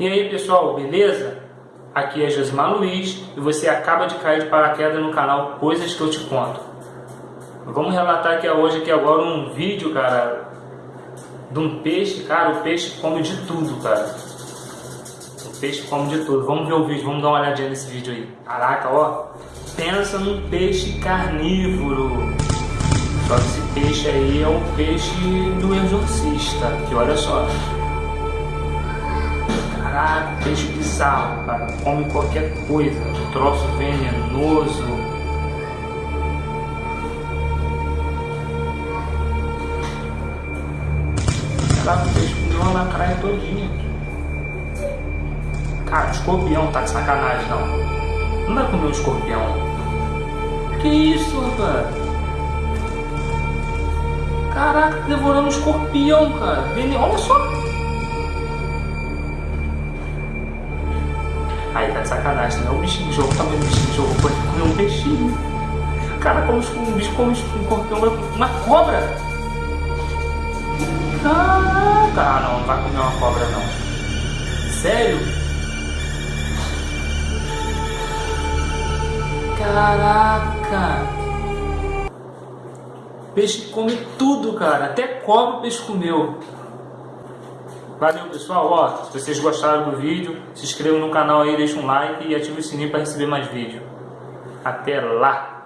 E aí pessoal, beleza? Aqui é Josimar Luiz e você acaba de cair de paraquedas no canal Coisas que eu te conto. Vamos relatar aqui hoje aqui agora um vídeo, cara, de um peixe, cara, o peixe come de tudo, cara. O peixe come de tudo. Vamos ver o vídeo, vamos dar uma olhadinha nesse vídeo aí. Caraca, ó, pensa num peixe carnívoro. Só que esse peixe aí é o peixe do exorcista, que olha só. Peixe bizarro, cara. Come qualquer coisa. Troço venenoso. Caraca, o peixe uma lacraia todinha. Cara, escorpião tá de sacanagem, não. Não vai comer um escorpião. Que isso, rapaz? Caraca, devorando um escorpião, cara. Olha só. Aí tá de sacanagem, não é um bichinho de jogo, também um bichinho de jogo, pode comer um peixinho. Cara, como um bicho come um escorpião, uma cobra. Caraca, ah, não, não vai comer uma cobra não. Sério? Caraca! Peixe come tudo, cara. Até cobra o peixe comeu. Valeu pessoal, ó, se vocês gostaram do vídeo, se inscrevam no canal aí, deixa um like e ative o sininho para receber mais vídeos. Até lá!